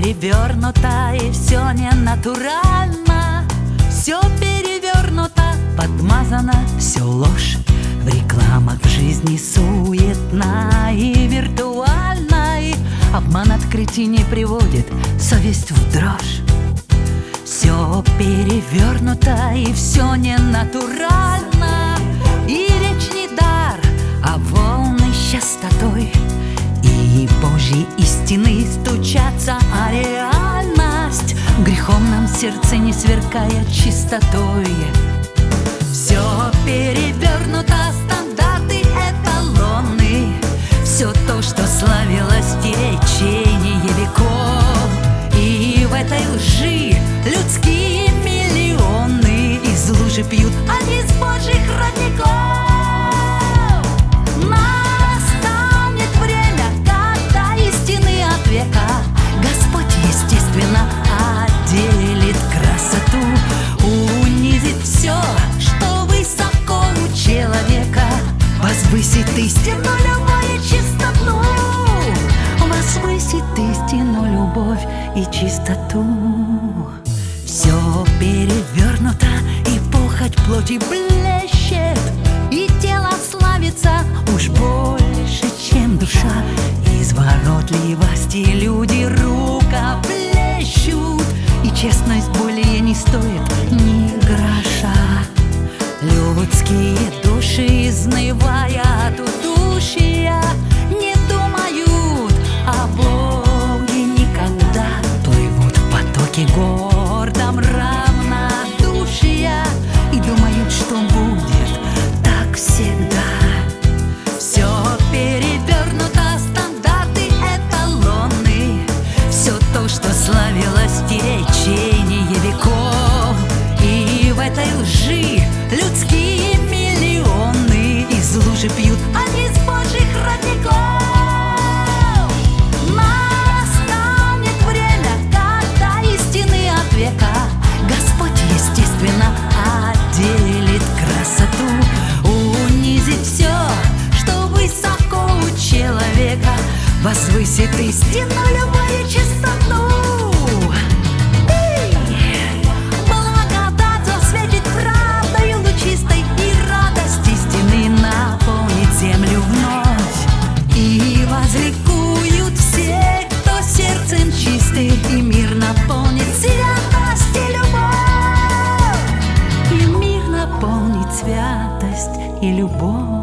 перевернуто и все не натурально Все перевернуто, подмазано, все ложь. В рекламах в жизни суетна и виртуальной Обман открытий не приводит совесть в дрожь. Все перевернуто и все не натурально И речь не дар, а волны частотой. И Божьи истины реальность Грехом нам сердце не сверкая чистотой. Все перевернуто, стандарты эталоны. Все то, что славилось в и чистоту. Все перевернуто, и похоть плоти блещет И тело славится уж больше, чем душа. Изворотливости люди рукоплещут И честность более не стоит потоке гордом равнодушия И думают, что будет так Все любовь! И наполнит святость и любовь